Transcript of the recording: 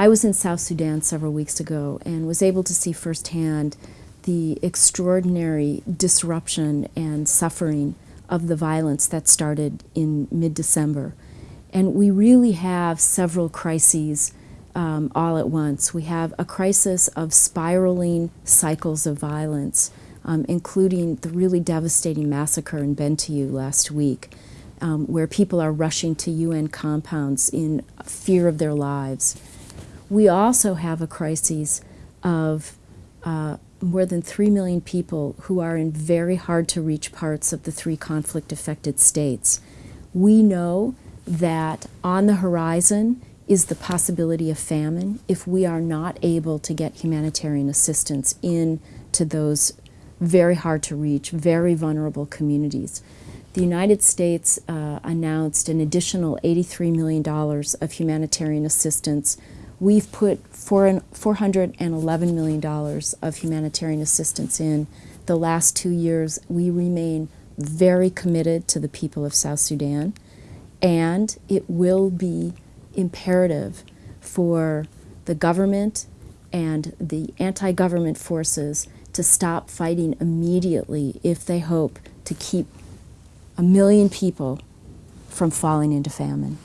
I was in South Sudan several weeks ago and was able to see firsthand the extraordinary disruption and suffering of the violence that started in mid-December. And we really have several crises um, all at once. We have a crisis of spiraling cycles of violence, um, including the really devastating massacre in Bentiu last week, um, where people are rushing to UN compounds in fear of their lives. We also have a crisis of uh, more than 3 million people who are in very hard to reach parts of the three conflict affected states. We know that on the horizon is the possibility of famine if we are not able to get humanitarian assistance in to those very hard to reach, very vulnerable communities. The United States uh, announced an additional $83 million of humanitarian assistance We've put $411 million of humanitarian assistance in the last two years. We remain very committed to the people of South Sudan, and it will be imperative for the government and the anti-government forces to stop fighting immediately if they hope to keep a million people from falling into famine.